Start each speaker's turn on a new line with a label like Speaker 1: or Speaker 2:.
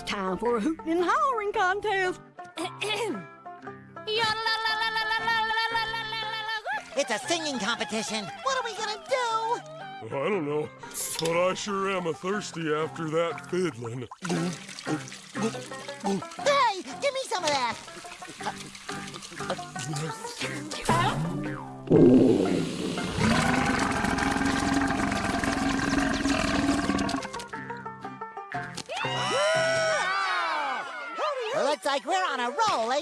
Speaker 1: time for a hooting and hollering contest.
Speaker 2: It's a singing competition. What are we gonna do?
Speaker 3: I don't know, but I sure am a thirsty after that fiddling.
Speaker 2: Hey, give me some of that. Looks like we're on a roll, eh?